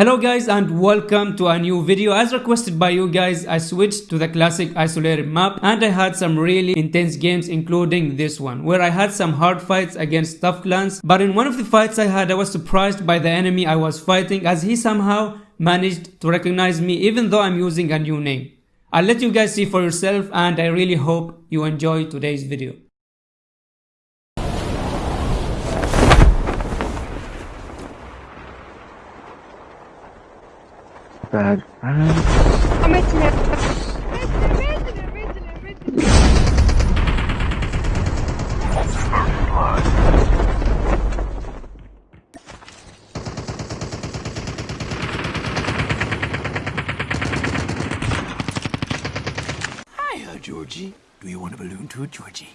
Hello guys and welcome to a new video. As requested by you guys, I switched to the classic isolated map and I had some really intense games including this one where I had some hard fights against tough clans but in one of the fights I had I was surprised by the enemy I was fighting as he somehow managed to recognize me even though I'm using a new name. I'll let you guys see for yourself and I really hope you enjoy today's video. Bad. Metin Metin Georgie. Do you want a balloon too, Georgie?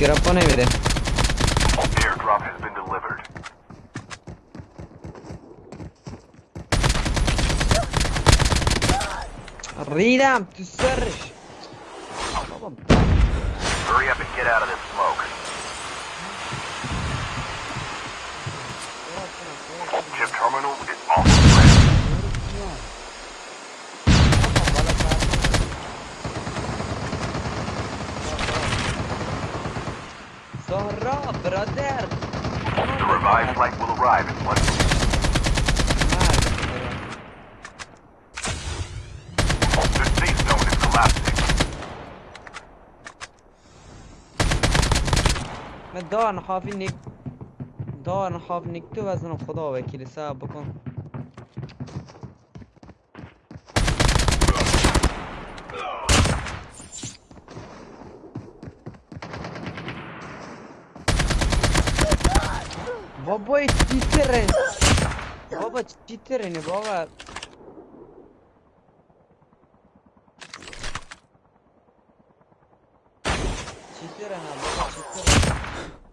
Tirappo ne vede. Airdrop has been delivered. Ridam, tüsseriş. Baba Hurry up and get out of this smoke. Chip terminal is almost ready. Zahra, brother. The revived flight will arrive in one. The safe zone is collapsing. من دار حافی نیک دار حاف نیک تو وزن خدا وکیلی صاحب بکن Баба читеры. Баба читеры, не баба. Читеры, на баба читеры.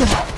Ugh.